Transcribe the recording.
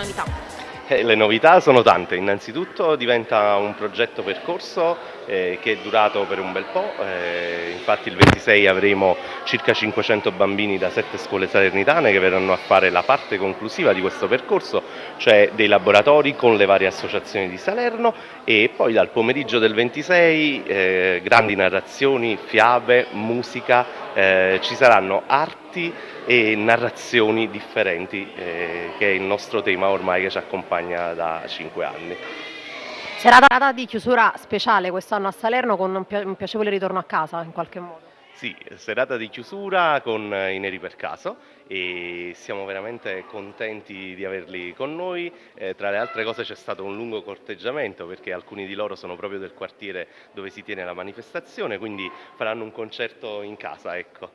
novità? Eh, le novità sono tante, innanzitutto diventa un progetto percorso eh, che è durato per un bel po', eh, infatti il 26 avremo circa 500 bambini da sette scuole salernitane che verranno a fare la parte conclusiva di questo percorso, cioè dei laboratori con le varie associazioni di Salerno. E poi dal pomeriggio del 26 eh, grandi narrazioni, fiabe, musica, eh, ci saranno arti e narrazioni differenti eh, che è il nostro tema ormai che ci accompagna da cinque anni. Serata di chiusura speciale quest'anno a Salerno con un piacevole ritorno a casa in qualche modo. Sì, serata di chiusura con i Neri per Caso e siamo veramente contenti di averli con noi. Eh, tra le altre cose c'è stato un lungo corteggiamento perché alcuni di loro sono proprio del quartiere dove si tiene la manifestazione, quindi faranno un concerto in casa. Ecco.